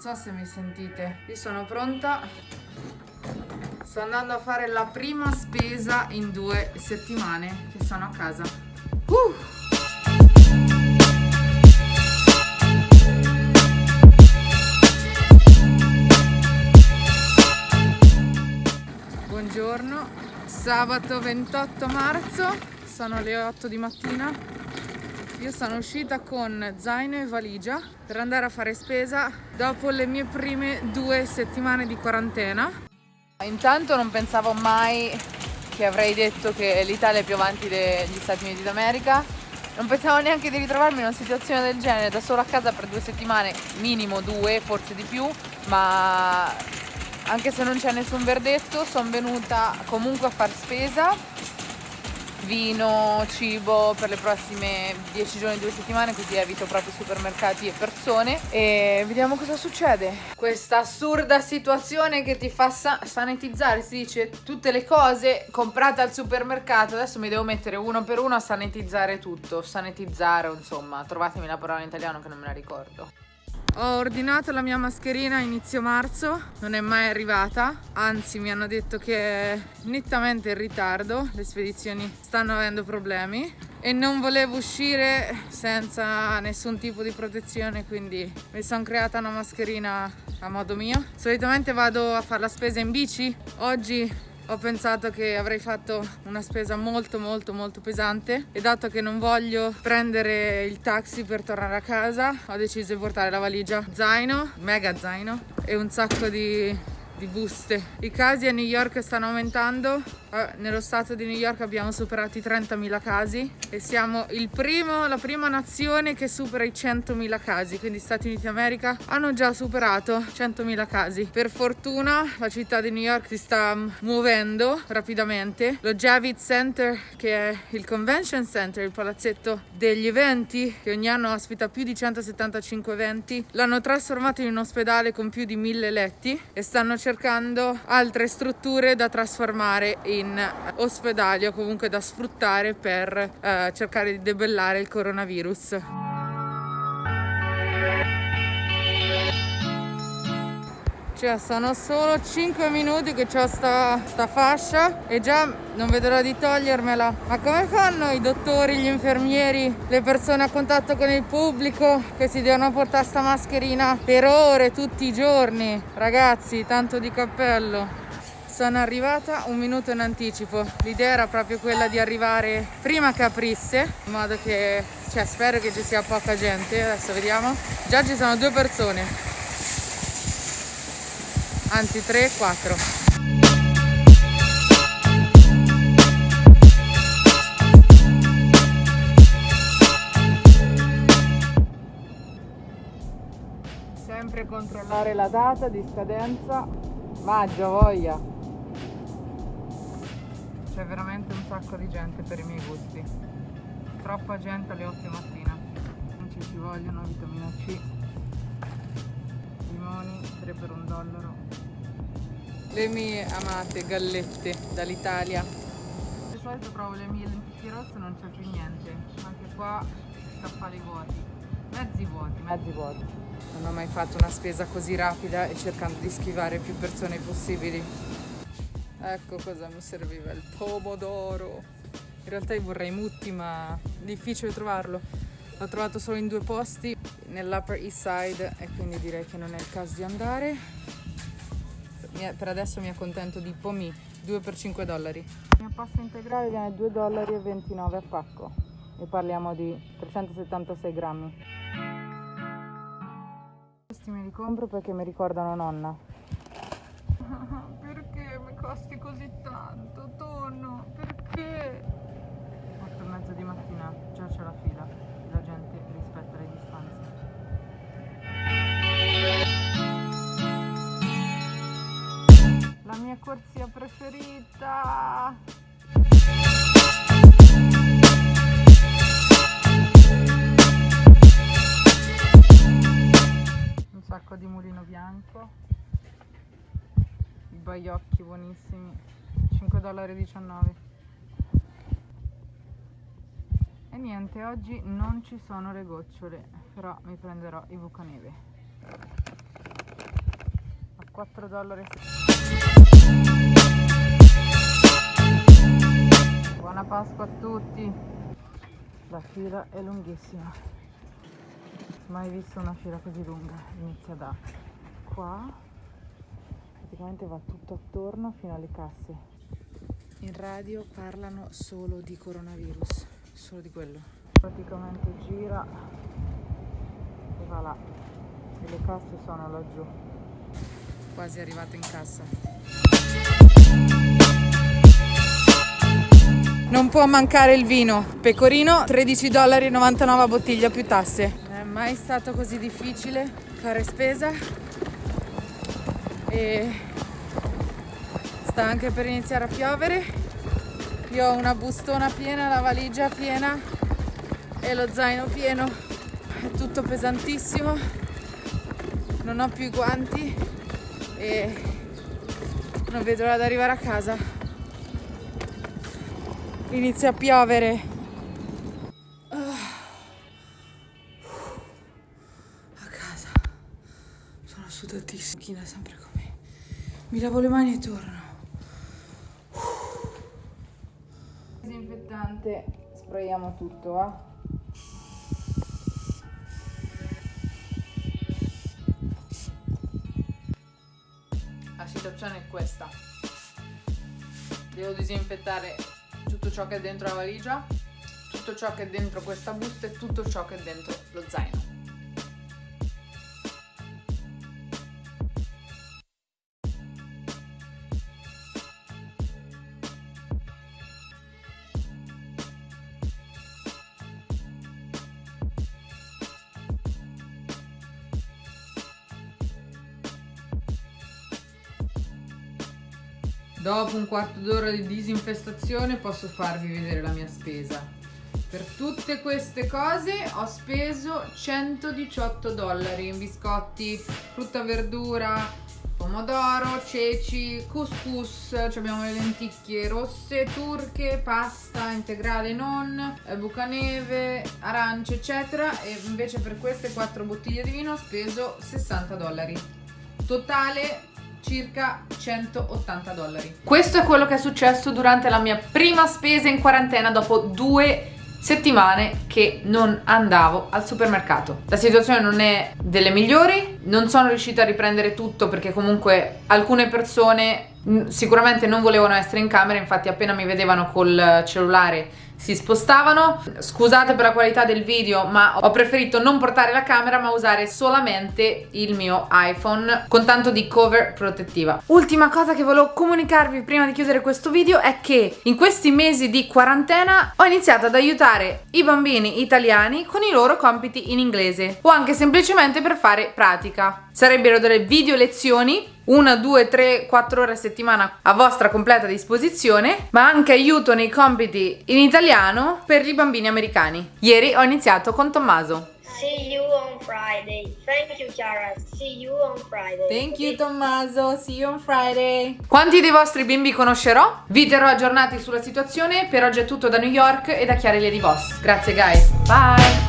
Non so se mi sentite. Io sono pronta. Sto andando a fare la prima spesa in due settimane che sono a casa. Uh! Buongiorno, sabato 28 marzo, sono le 8 di mattina. Io sono uscita con zaino e valigia per andare a fare spesa dopo le mie prime due settimane di quarantena. Intanto non pensavo mai che avrei detto che l'Italia è più avanti degli Stati Uniti d'America. Non pensavo neanche di ritrovarmi in una situazione del genere da sola a casa per due settimane, minimo due, forse di più, ma anche se non c'è nessun verdetto sono venuta comunque a far spesa vino, cibo per le prossime 10 giorni, due settimane così evito proprio supermercati e persone. E vediamo cosa succede. Questa assurda situazione che ti fa sa sanitizzare si dice tutte le cose comprate al supermercato. Adesso mi devo mettere uno per uno a sanitizzare tutto. Sanitizzare insomma trovatemi la parola in italiano che non me la ricordo ho ordinato la mia mascherina a inizio marzo, non è mai arrivata, anzi mi hanno detto che è nettamente in ritardo, le spedizioni stanno avendo problemi e non volevo uscire senza nessun tipo di protezione quindi mi sono creata una mascherina a modo mio. Solitamente vado a fare la spesa in bici, oggi ho pensato che avrei fatto una spesa molto molto molto pesante e dato che non voglio prendere il taxi per tornare a casa ho deciso di portare la valigia zaino, mega zaino e un sacco di, di buste. I casi a New York stanno aumentando eh, nello stato di New York abbiamo superato i 30.000 casi e siamo primo, la prima nazione che supera i 100.000 casi, quindi Stati Uniti d'America hanno già superato 100.000 casi. Per fortuna la città di New York si sta muovendo rapidamente. Lo Javits Center, che è il convention center, il palazzetto degli eventi, che ogni anno ospita più di 175 eventi, l'hanno trasformato in un ospedale con più di 1000 letti e stanno cercando altre strutture da trasformare in in ospedali o comunque da sfruttare per eh, cercare di debellare il coronavirus. Cioè sono solo 5 minuti che ho sta, sta fascia e già non vedrò di togliermela. Ma come fanno i dottori, gli infermieri, le persone a contatto con il pubblico che si devono portare sta mascherina per ore, tutti i giorni? Ragazzi, tanto di cappello. Sono arrivata un minuto in anticipo, l'idea era proprio quella di arrivare prima che aprisse, in modo che, cioè spero che ci sia poca gente, adesso vediamo. Già ci sono due persone, anzi tre, quattro. Sempre controllare la data di scadenza, maggio voglia. C'è veramente un sacco di gente per i miei gusti. Troppa gente alle 8 di mattina. Non ci ci vogliono vitamina C 3 per un dollaro. Le mie amate gallette dall'Italia. Di solito provo le mie lenticchie rosse non c'è più niente. Anche qua scaffali vuoti. Mezzi vuoti mezzi vuoti. Non ho mai fatto una spesa così rapida e cercando di schivare più persone possibili. Ecco cosa mi serviva, il pomodoro. In realtà io vorrei mutti, ma difficile trovarlo. L'ho trovato solo in due posti, nell'Upper East Side, e quindi direi che non è il caso di andare. Per adesso mi accontento di pomi, 2 per 5 dollari. La mia pasta integrale viene 2,29 dollari a pacco e parliamo di 376 grammi. Questi me li compro perché mi ricordano nonna. costi così tanto, tonno? Perché? 8 e mezza di mattina, già c'è la fila, la gente rispetta le distanze. La mia corsia preferita! Un sacco di mulino bianco baiocchi buonissimi 5,19 dollari niente oggi non ci sono le gocciole però mi prenderò i bucaneve 4 dollari. Buona Pasqua a tutti. La fila è lunghissima. Mai visto una fila così lunga. Inizia da qua. Praticamente va tutto attorno fino alle casse. In radio parlano solo di coronavirus, solo di quello. Praticamente gira e va là. E le casse sono laggiù. Quasi arrivato in cassa. Non può mancare il vino. Pecorino 13,99 dollari a bottiglia più tasse. Non è mai stato così difficile fare spesa. E sta anche per iniziare a piovere. Io ho una bustona piena, la valigia piena e lo zaino pieno. È tutto pesantissimo. Non ho più i guanti e non vedo l'ora di arrivare a casa inizia a piovere. Ah. A casa sono sudatissima. Sempre con me. Mi lavo le mani e torno. Disinfettante, sprayiamo tutto, va? La situazione è questa. Devo disinfettare tutto ciò che è dentro la valigia, tutto ciò che è dentro questa busta e tutto ciò che è dentro lo zaino. Dopo un quarto d'ora di disinfestazione posso farvi vedere la mia spesa. Per tutte queste cose ho speso 118 dollari in biscotti, frutta, verdura, pomodoro, ceci, couscous, abbiamo le lenticchie rosse, turche, pasta integrale non, bucaneve, arance eccetera e invece per queste quattro bottiglie di vino ho speso 60 dollari. Totale circa 180 dollari. Questo è quello che è successo durante la mia prima spesa in quarantena dopo due settimane che non andavo al supermercato. La situazione non è delle migliori, non sono riuscita a riprendere tutto perché comunque alcune persone sicuramente non volevano essere in camera, infatti appena mi vedevano col cellulare si spostavano. Scusate per la qualità del video ma ho preferito non portare la camera ma usare solamente il mio iPhone con tanto di cover protettiva. Ultima cosa che volevo comunicarvi prima di chiudere questo video è che in questi mesi di quarantena ho iniziato ad aiutare i bambini italiani con i loro compiti in inglese o anche semplicemente per fare pratica. Sarebbero delle video lezioni una, due, tre, quattro ore a settimana a vostra completa disposizione, ma anche aiuto nei compiti in italiano per i bambini americani. Ieri ho iniziato con Tommaso. See you on Friday. Thank you, Chiara. See you on Friday. Thank you, Tommaso. See you on Friday. Quanti dei vostri bimbi conoscerò? Vi terrò aggiornati sulla situazione. Per oggi è tutto da New York e da Chiara Lady Boss. Grazie, guys. Bye.